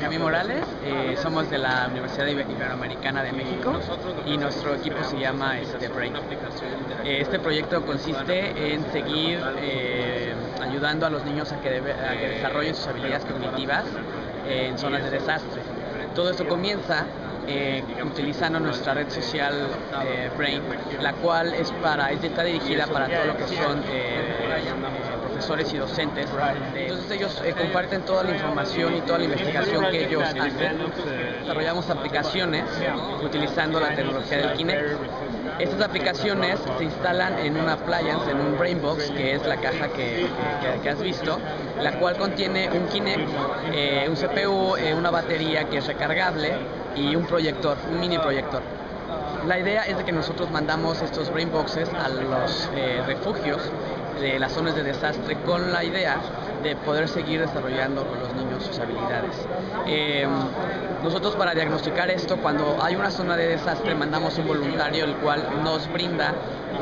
Camí Morales, eh, somos de la Universidad Iberoamericana de México y nuestro equipo se llama este, Brain. Eh, este proyecto consiste en seguir eh, ayudando a los niños a que, desarrollen sus habilidades cognitivas en zonas de desastre. Todo esto comienza utilizando nuestra red social Brain, la cual es para está dirigida para todo lo que son profesores y docentes. Entonces ellos eh, comparten toda la información y toda la investigación que ellos hacen. Desarrollamos aplicaciones utilizando la tecnología del Kinect. Estas aplicaciones se instalan en una appliance, en un Brainbox, que es la caja que, has visto, la cual contiene un Kinect, eh, un CPU, eh, una batería que es recargable y un proyector, un mini proyector. La idea es de que nosotros mandamos estos Brainboxes a los refugios de las zonas de desastre con la idea de poder seguir desarrollando con los niños sus habilidades. Em, nosotros para diagnosticar esto, cuando hay una zona de desastre, mandamos un voluntario el cual nos brinda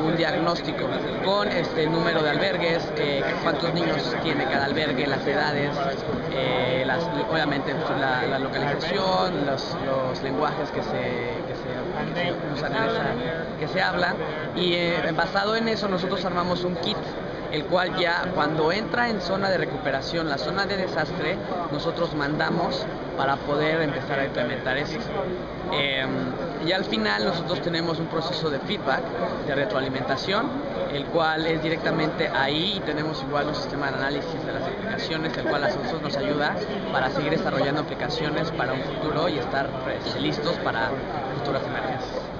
un diagnóstico con este número de albergues, eh, cuántos niños tiene cada albergue, las edades, eh, obviamente la, localización, los, lenguajes que se, que se, hablan y eh, basado en eso nosotros armamos un kit el cual ya cuando entra en zona de recuperación, la zona de desastre, nosotros mandamos para poder empezar a implementar eso. Em, y al final nosotros tenemos un proceso de feedback, de retroalimentación, el cual es directamente ahí y tenemos igual un sistema de análisis de las aplicaciones, el cual a nosotros nos ayuda para seguir desarrollando aplicaciones para un futuro y estar pues, listos para futuras emergencias.